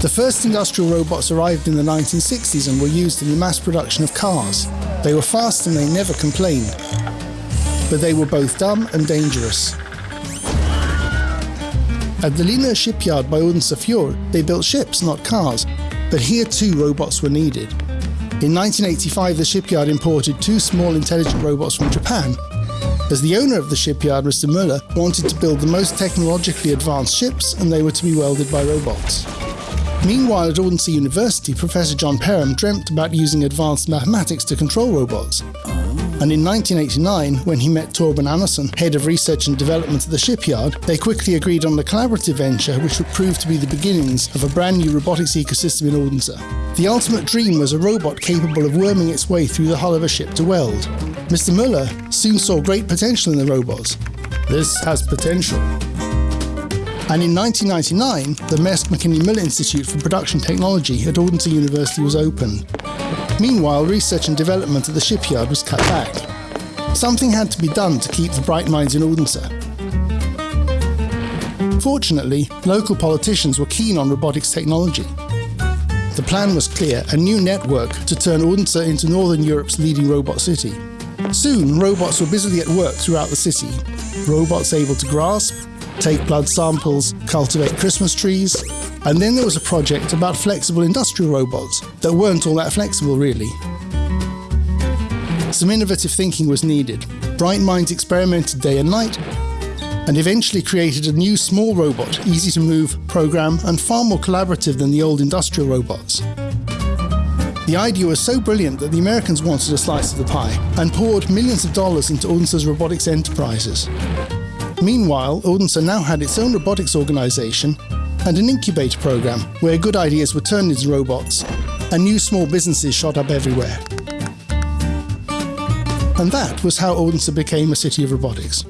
The first industrial robots arrived in the 1960s and were used in the mass production of cars. They were fast and they never complained. But they were both dumb and dangerous. At the Lindø shipyard by Odense they built ships, not cars. But here too robots were needed. In 1985, the shipyard imported two small intelligent robots from Japan. As the owner of the shipyard, Mr. Møller, wanted to build the most technologically advanced ships, and they were to be welded by robots. Meanwhile, at Odense University, Professor John Perram dreamt about using advanced mathematics to control robots. And in 1989, when he met Torben Andersen, head of research and development at the shipyard, they quickly agreed on a collaborative venture which would prove to be the beginnings of a brand new robotics ecosystem in Odense. The ultimate dream was a robot capable of worming its way through the hull of a ship to weld. Mr. Møller soon saw great potential in the robots. This has potential. And in 1999, the Maersk McKinney Møller Institute for Production Technology at Odense University was opened. Meanwhile, research and development at the shipyard was cut back. Something had to be done to keep the bright minds in Odense. Fortunately, local politicians were keen on robotics technology. The plan was clear a new network to turn Odense into Northern Europe's leading robot city. Soon, robots were busily at work throughout the city. Robots able to grasp, take blood samples, cultivate Christmas trees. And then there was a project about flexible industrial robots that weren't all that flexible, really. Some innovative thinking was needed. Bright minds experimented day and night and eventually created a new small robot, easy to move, program, and far more collaborative than the old industrial robots. The idea was so brilliant that the Americans wanted a slice of the pie and poured millions of dollars into Odense's robotics enterprises. Meanwhile, Odense now had its own robotics organization and an incubator program where good ideas were turned into robots and new small businesses shot up everywhere. And that was how Odense became a city of robotics.